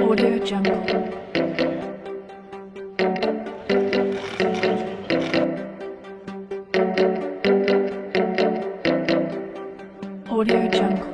Audio Jungle. Audio Jungle.